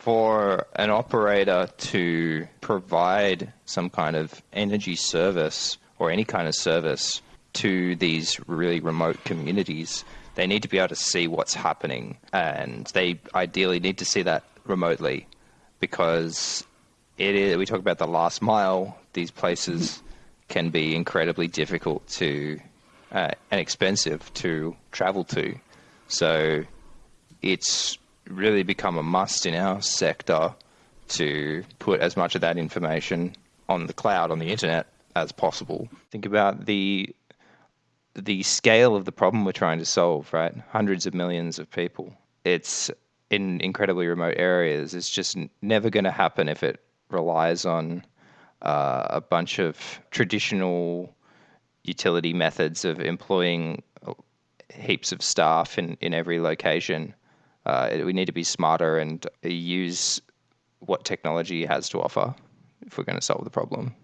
For an operator to provide some kind of energy service or any kind of service to these really remote communities, they need to be able to see what's happening and they ideally need to see that remotely because it is, we talk about the last mile, these places can be incredibly difficult to uh, and expensive to travel to. So it's really become a must in our sector to put as much of that information on the cloud, on the internet, as possible. Think about the the scale of the problem we're trying to solve, right? Hundreds of millions of people. It's in incredibly remote areas. It's just never going to happen if it relies on uh, a bunch of traditional utility methods of employing heaps of staff in, in every location. Uh, we need to be smarter and use what technology has to offer if we're going to solve the problem.